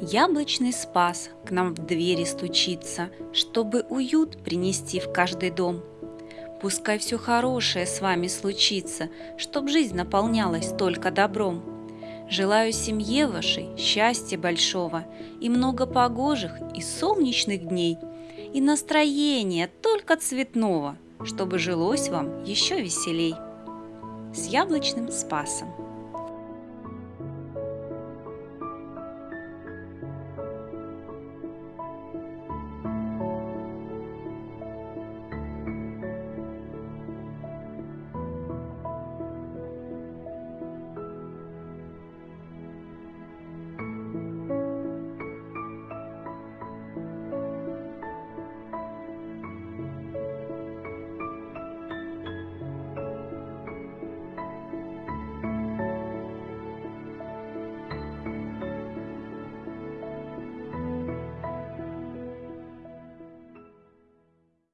Яблочный спас к нам в двери стучится, Чтобы уют принести в каждый дом. Пускай все хорошее с вами случится, Чтоб жизнь наполнялась только добром. Желаю семье вашей счастья большого И много погожих и солнечных дней, И настроения только цветного, Чтобы жилось вам еще веселей. С яблочным спасом!